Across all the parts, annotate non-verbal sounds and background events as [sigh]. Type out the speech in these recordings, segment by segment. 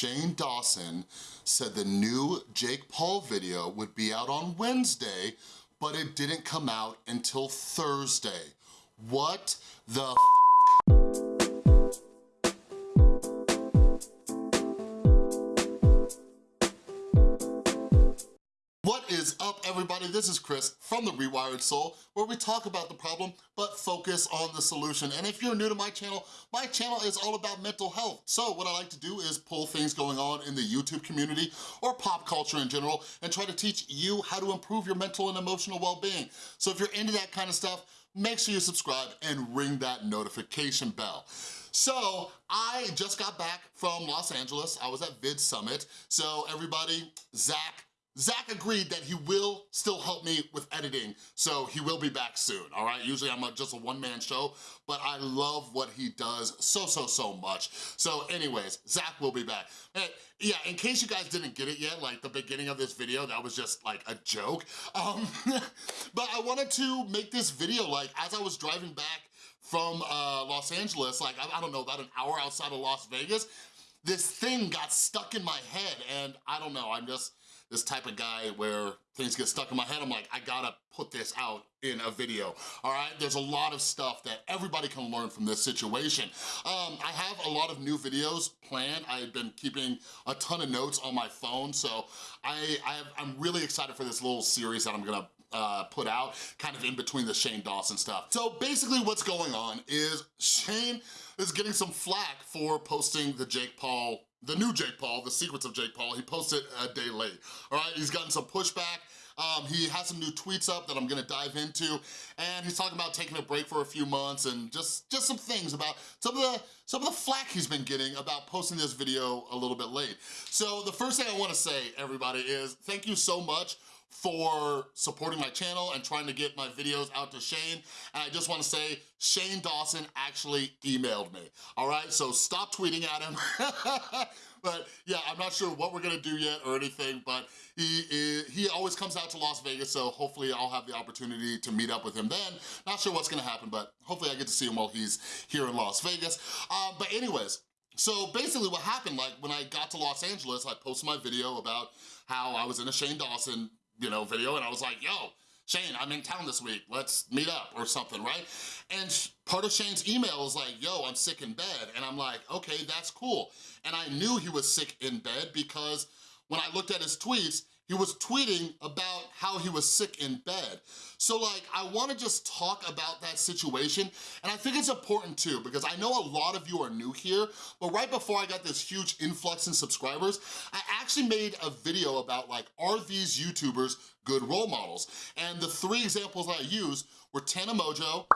Shane Dawson said the new Jake Paul video would be out on Wednesday, but it didn't come out until Thursday. What the everybody? This is Chris from The Rewired Soul where we talk about the problem but focus on the solution. And if you're new to my channel, my channel is all about mental health. So what I like to do is pull things going on in the YouTube community or pop culture in general and try to teach you how to improve your mental and emotional well-being. So if you're into that kind of stuff, make sure you subscribe and ring that notification bell. So I just got back from Los Angeles. I was at Vid Summit. So everybody, Zach, Zach agreed that he will still help me with editing, so he will be back soon, all right? Usually I'm a, just a one-man show, but I love what he does so, so, so much. So anyways, Zach will be back. And yeah, in case you guys didn't get it yet, like the beginning of this video, that was just like a joke. Um, [laughs] but I wanted to make this video like as I was driving back from uh, Los Angeles, like I, I don't know, about an hour outside of Las Vegas, this thing got stuck in my head and I don't know, I'm just, this type of guy where things get stuck in my head. I'm like, I gotta put this out in a video, all right? There's a lot of stuff that everybody can learn from this situation. Um, I have a lot of new videos planned. I've been keeping a ton of notes on my phone, so I, I am really excited for this little series that I'm gonna uh, put out, kind of in between the Shane Dawson stuff. So basically what's going on is Shane is getting some flack for posting the Jake Paul the new Jake Paul, The Secrets of Jake Paul, he posted a day late, all right? He's gotten some pushback. Um, he has some new tweets up that I'm gonna dive into, and he's talking about taking a break for a few months and just, just some things about some of the some of the flack he's been getting about posting this video a little bit late. So the first thing I wanna say, everybody, is thank you so much for supporting my channel and trying to get my videos out to Shane. And I just wanna say, Shane Dawson actually emailed me, all right? So stop tweeting at him. [laughs] but yeah, I'm not sure what we're gonna do yet or anything, but he, he always comes out to Las Vegas, so hopefully I'll have the opportunity to meet up with him then. Not sure what's gonna happen, but hopefully I get to see him while he's here in Las Vegas. Um, but anyways, so basically what happened, like when I got to Los Angeles, I posted my video about how I was in a Shane Dawson you know, video and I was like, yo, Shane, I'm in town this week, let's meet up or something, right? And part of Shane's email is like, yo, I'm sick in bed. And I'm like, okay, that's cool. And I knew he was sick in bed because when I looked at his tweets, he was tweeting about how he was sick in bed. So like, I wanna just talk about that situation, and I think it's important too, because I know a lot of you are new here, but right before I got this huge influx in subscribers, I actually made a video about like, are these YouTubers good role models? And the three examples I used were Tana Mongeau,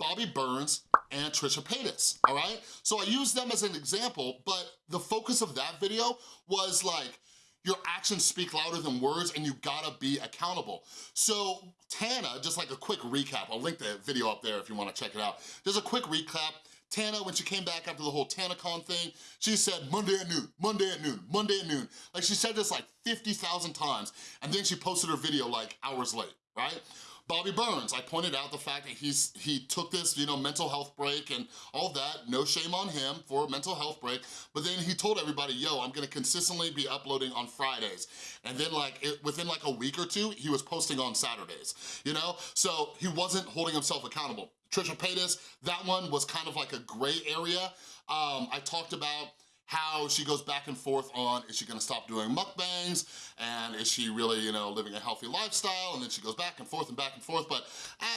Bobby Burns, and Trisha Paytas, all right? So I used them as an example, but the focus of that video was like, your actions speak louder than words and you gotta be accountable. So Tana, just like a quick recap, I'll link the video up there if you wanna check it out. Just a quick recap, Tana, when she came back after the whole TanaCon thing, she said Monday at noon, Monday at noon, Monday at noon. Like she said this like 50,000 times and then she posted her video like hours late, right? Bobby Burns, I pointed out the fact that he's he took this, you know, mental health break and all that, no shame on him for a mental health break, but then he told everybody, yo, I'm gonna consistently be uploading on Fridays. And then like, it, within like a week or two, he was posting on Saturdays, you know? So he wasn't holding himself accountable. Trisha Paytas, that one was kind of like a gray area. Um, I talked about how she goes back and forth on, is she gonna stop doing mukbangs? And is she really, you know, living a healthy lifestyle? And then she goes back and forth and back and forth. But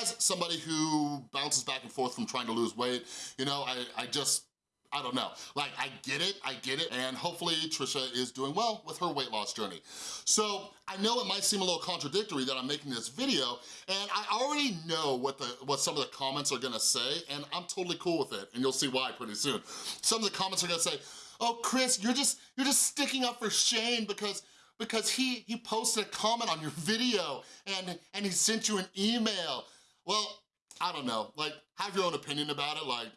as somebody who bounces back and forth from trying to lose weight, you know, I, I just, I don't know. Like, I get it, I get it, and hopefully Trisha is doing well with her weight loss journey. So, I know it might seem a little contradictory that I'm making this video, and I already know what the what some of the comments are gonna say, and I'm totally cool with it, and you'll see why pretty soon. Some of the comments are gonna say, oh, Chris, you're just, you're just sticking up for Shane because because he, he posted a comment on your video and, and he sent you an email. Well, I don't know, like, have your own opinion about it, like,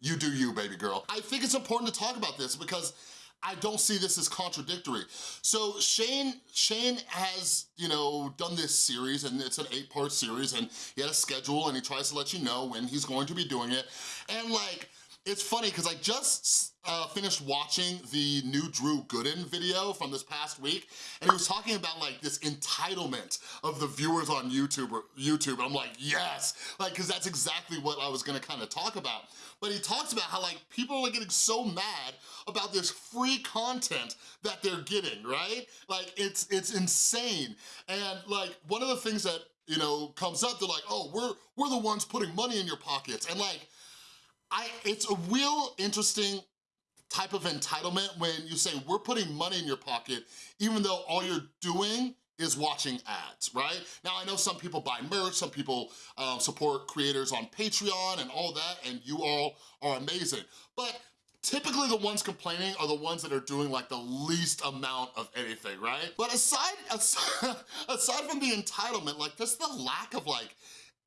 you do you, baby girl. I think it's important to talk about this because I don't see this as contradictory. So Shane, Shane has, you know, done this series and it's an eight part series and he had a schedule and he tries to let you know when he's going to be doing it. And like, it's funny because I just uh, finished watching the new Drew Gooden video from this past week, and he was talking about like this entitlement of the viewers on YouTube, or YouTube, and I'm like, yes, like, cause that's exactly what I was gonna kind of talk about. But he talks about how like people are getting so mad about this free content that they're getting, right? Like, it's, it's insane. And like, one of the things that, you know, comes up, they're like, oh, we're, we're the ones putting money in your pockets. And like, I, it's a real interesting type of entitlement when you say we're putting money in your pocket even though all you're doing is watching ads, right? Now, I know some people buy merch, some people um, support creators on Patreon and all that, and you all are amazing. But typically the ones complaining are the ones that are doing like the least amount of anything, right? But aside, aside, [laughs] aside from the entitlement, like just the lack of like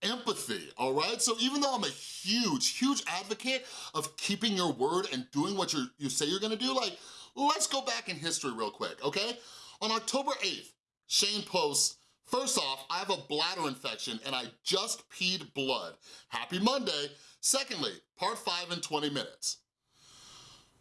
empathy, all right? So even though I'm a huge, huge advocate of keeping your word and doing what you you say you're gonna do, like, let's go back in history real quick, okay? On October 8th, Shane posts, First off, I have a bladder infection and I just peed blood. Happy Monday. Secondly, part five in 20 minutes.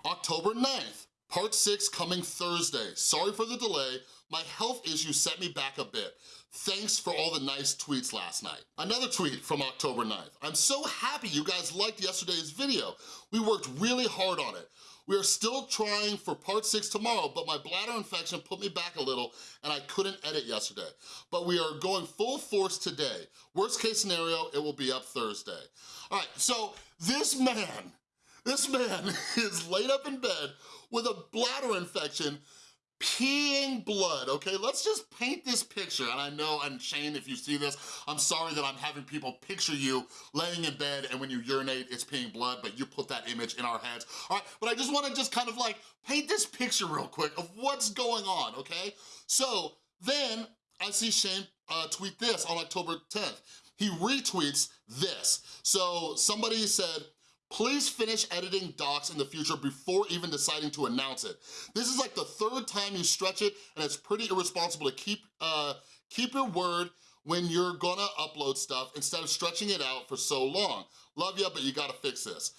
October 9th, part six coming Thursday. Sorry for the delay. My health issue set me back a bit. Thanks for all the nice tweets last night. Another tweet from October 9th. I'm so happy you guys liked yesterday's video. We worked really hard on it. We are still trying for part six tomorrow, but my bladder infection put me back a little and I couldn't edit yesterday. But we are going full force today. Worst case scenario, it will be up Thursday. All right, so this man, this man [laughs] is laid up in bed with a bladder infection peeing blood, okay? Let's just paint this picture, and I know, and Shane, if you see this, I'm sorry that I'm having people picture you laying in bed and when you urinate, it's peeing blood, but you put that image in our heads, all right? But I just wanna just kind of like paint this picture real quick of what's going on, okay? So then I see Shane uh, tweet this on October 10th. He retweets this. So somebody said, Please finish editing docs in the future before even deciding to announce it. This is like the third time you stretch it and it's pretty irresponsible to keep, uh, keep your word when you're gonna upload stuff instead of stretching it out for so long. Love ya, but you gotta fix this.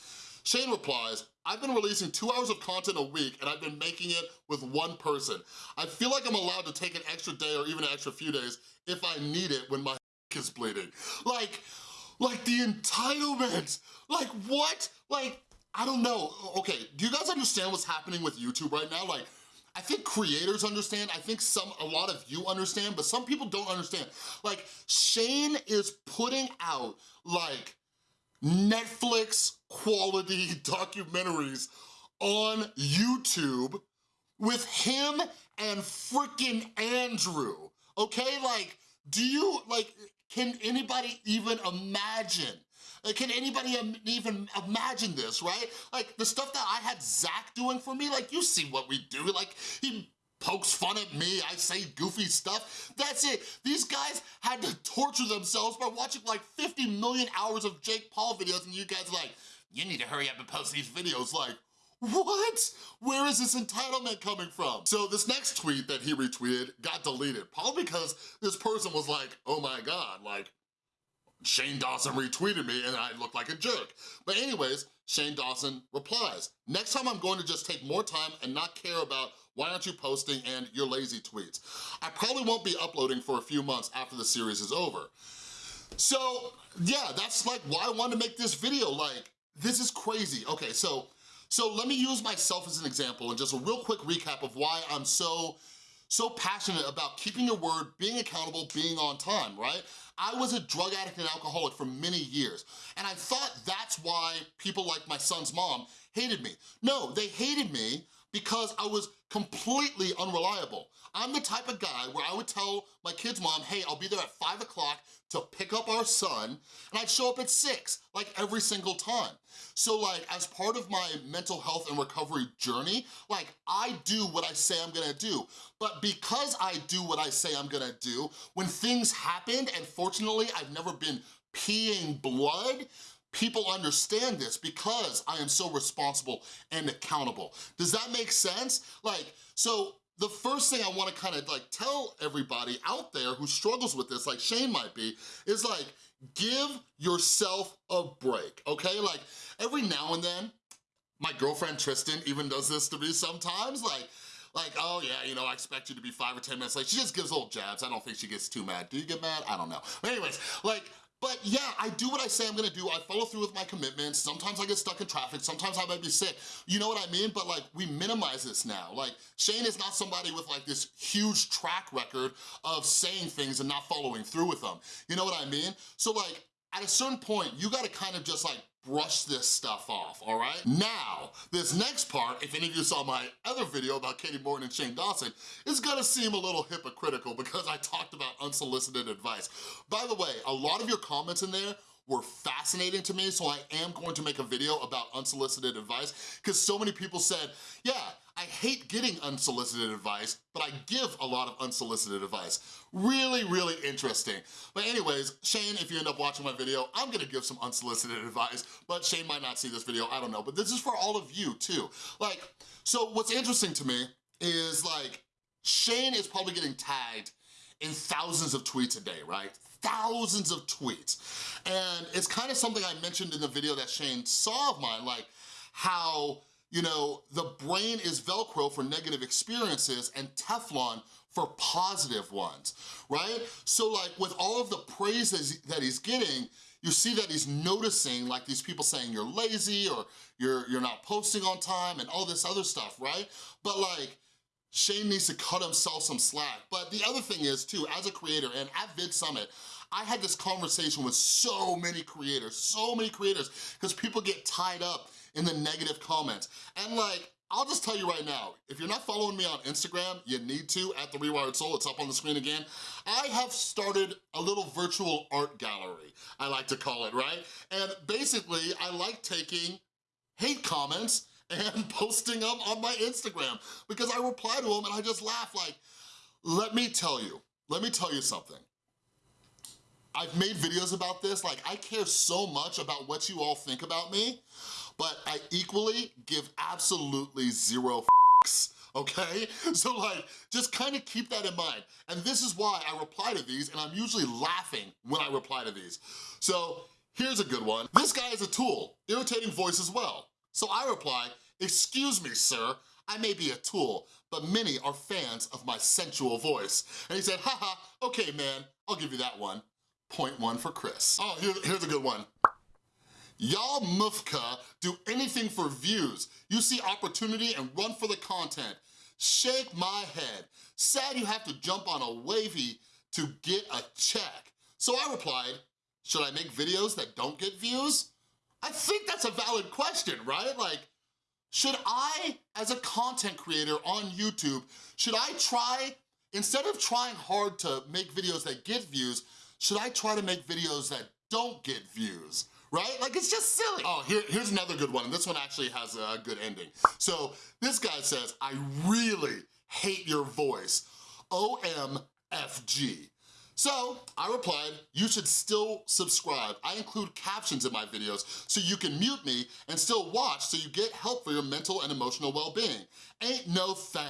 Shane replies, I've been releasing two hours of content a week and I've been making it with one person. I feel like I'm allowed to take an extra day or even an extra few days if I need it when my [laughs] is bleeding. Like, like the entitlement. Like what? Like, I don't know. Okay, do you guys understand what's happening with YouTube right now? Like, I think creators understand, I think some, a lot of you understand, but some people don't understand. Like, Shane is putting out like Netflix quality [laughs] documentaries on YouTube with him and freaking Andrew, okay? Like, do you, like, can anybody even imagine? Can anybody even imagine this, right? Like the stuff that I had Zach doing for me, like you see what we do. Like he pokes fun at me, I say goofy stuff. That's it. These guys had to torture themselves by watching like 50 million hours of Jake Paul videos and you guys like, you need to hurry up and post these videos like, what? Where is this entitlement coming from? So this next tweet that he retweeted got deleted, probably because this person was like, oh my God, like, Shane Dawson retweeted me and I look like a jerk. But anyways, Shane Dawson replies, next time I'm going to just take more time and not care about why aren't you posting and your lazy tweets. I probably won't be uploading for a few months after the series is over. So yeah, that's like why I wanted to make this video. Like, this is crazy. Okay, so so let me use myself as an example and just a real quick recap of why I'm so, so passionate about keeping your word, being accountable, being on time, right? I was a drug addict and alcoholic for many years, and I thought that's why people like my son's mom hated me. No, they hated me because I was completely unreliable. I'm the type of guy where I would tell my kid's mom, hey, I'll be there at five o'clock to pick up our son, and I'd show up at six, like every single time. So like, as part of my mental health and recovery journey, like I do what I say I'm gonna do. But because I do what I say I'm gonna do, when things happened, and fortunately I've never been peeing blood, people understand this because I am so responsible and accountable. Does that make sense? Like, so the first thing I wanna kind of like tell everybody out there who struggles with this, like Shane might be, is like, give yourself a break, okay? Like, every now and then, My girlfriend Tristan even does this to me sometimes, like, like, oh yeah, you know, I expect you to be five or 10 minutes late. She just gives little jabs. I don't think she gets too mad. Do you get mad? I don't know. But anyways, like, but yeah, I do what I say I'm gonna do. I follow through with my commitments. Sometimes I get stuck in traffic. Sometimes I might be sick. You know what I mean? But like, we minimize this now. Like, Shane is not somebody with like this huge track record of saying things and not following through with them. You know what I mean? So like, at a certain point, you gotta kind of just like brush this stuff off, all right? Now, this next part, if any of you saw my other video about Katie Morton and Shane Dawson, is gonna seem a little hypocritical because I talked about unsolicited advice. By the way, a lot of your comments in there were fascinating to me, so I am going to make a video about unsolicited advice because so many people said, yeah, I hate getting unsolicited advice, but I give a lot of unsolicited advice. Really, really interesting. But anyways, Shane, if you end up watching my video, I'm gonna give some unsolicited advice, but Shane might not see this video, I don't know. But this is for all of you too. Like, so what's interesting to me is like, Shane is probably getting tagged in thousands of tweets a day, right? Thousands of tweets. And it's kind of something I mentioned in the video that Shane saw of mine, like how you know, the brain is Velcro for negative experiences and Teflon for positive ones, right? So like with all of the praise that he's getting, you see that he's noticing like these people saying you're lazy or you're, you're not posting on time and all this other stuff, right? But like, Shane needs to cut himself some slack. But the other thing is too, as a creator and at Vid Summit, I had this conversation with so many creators, so many creators, because people get tied up in the negative comments. And like, I'll just tell you right now, if you're not following me on Instagram, you need to at The Rewired Soul, it's up on the screen again. I have started a little virtual art gallery, I like to call it, right? And basically, I like taking hate comments [laughs] and posting them on my Instagram because I reply to them and I just laugh like, let me tell you, let me tell you something. I've made videos about this, like I care so much about what you all think about me, but I equally give absolutely zero okay? [laughs] So like, just kind of keep that in mind. And this is why I reply to these and I'm usually laughing when I reply to these. So here's a good one. This guy is a tool, irritating voice as well. So I reply, excuse me, sir, I may be a tool, but many are fans of my sensual voice. And he said, haha, okay man, I'll give you that one. Point one for Chris. Oh, here, here's a good one. Y'all mufka do anything for views. You see opportunity and run for the content. Shake my head. Sad you have to jump on a wavy to get a check. So I replied, should I make videos that don't get views? I think that's a valid question, right? Like, should I, as a content creator on YouTube, should I try, instead of trying hard to make videos that get views, should I try to make videos that don't get views? right? Like, it's just silly. Oh, here, here's another good one, and this one actually has a good ending. So this guy says, I really hate your voice, OMFG. So I replied, you should still subscribe. I include captions in my videos so you can mute me and still watch so you get help for your mental and emotional well-being. Ain't no thing,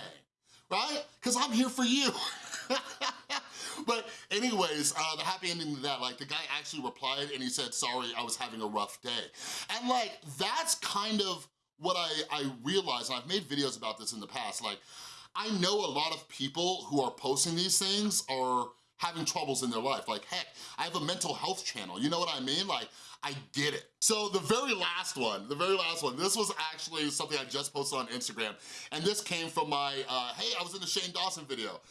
right? Because I'm here for you. [laughs] but anyways, uh, the happy ending to that, like the guy actually replied and he said, sorry, I was having a rough day. And like, that's kind of what I, I realized, and I've made videos about this in the past, like, I know a lot of people who are posting these things are having troubles in their life. Like, heck, I have a mental health channel, you know what I mean? Like, I get it. So the very last one, the very last one, this was actually something I just posted on Instagram, and this came from my, uh, hey, I was in the Shane Dawson video.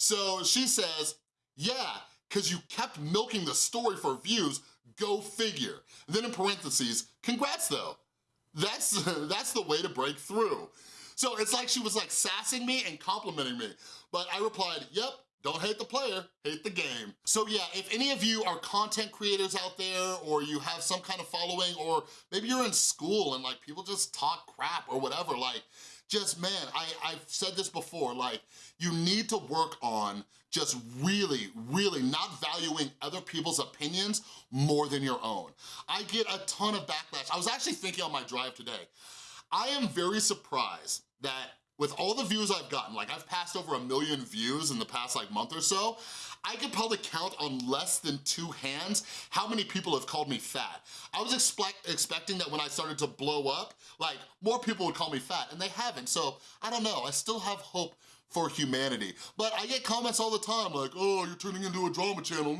So she says, yeah, because you kept milking the story for views, go figure. Then in parentheses, congrats though. That's, [laughs] that's the way to break through. So it's like she was like sassing me and complimenting me. But I replied, yep, don't hate the player, hate the game. So yeah, if any of you are content creators out there or you have some kind of following or maybe you're in school and like people just talk crap or whatever, like just, man, I, I've said this before, like, you need to work on just really, really not valuing other people's opinions more than your own. I get a ton of backlash. I was actually thinking on my drive today, I am very surprised with all the views I've gotten, like I've passed over a million views in the past like month or so, I could probably count on less than two hands how many people have called me fat. I was expect expecting that when I started to blow up, like more people would call me fat and they haven't. So I don't know, I still have hope for humanity. But I get comments all the time like, oh, you're turning into a drama channel,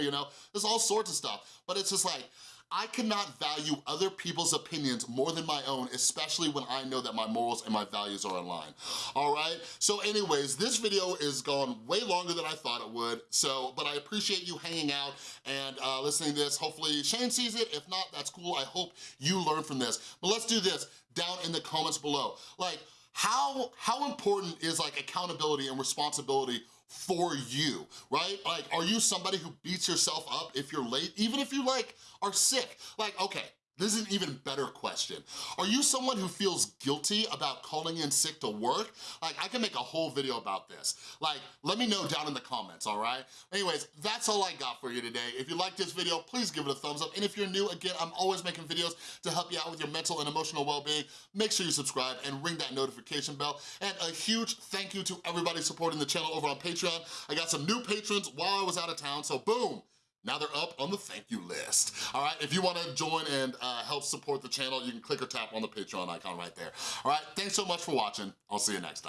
you know, there's all sorts of stuff. But it's just like, I cannot value other people's opinions more than my own, especially when I know that my morals and my values are in line, all right? So anyways, this video is gone way longer than I thought it would, so, but I appreciate you hanging out and uh, listening to this. Hopefully Shane sees it. If not, that's cool. I hope you learn from this. But let's do this down in the comments below. Like, how, how important is like accountability and responsibility for you, right? Like, are you somebody who beats yourself up if you're late, even if you like are sick? Like, okay, this is an even better question. Are you someone who feels guilty about calling in sick to work? Like, I can make a whole video about this. Like, let me know down in the comments, all right? Anyways, that's all I got for you today. If you like this video, please give it a thumbs up. And if you're new, again, I'm always making videos to help you out with your mental and emotional well-being. Make sure you subscribe and ring that notification bell. And a huge thank you to everybody supporting the channel over on Patreon. I got some new patrons while I was out of town, so boom, now they're up on the thank you list. All right, if you wanna join and uh, help support the channel, you can click or tap on the Patreon icon right there. All right, thanks so much for watching. I'll see you next time.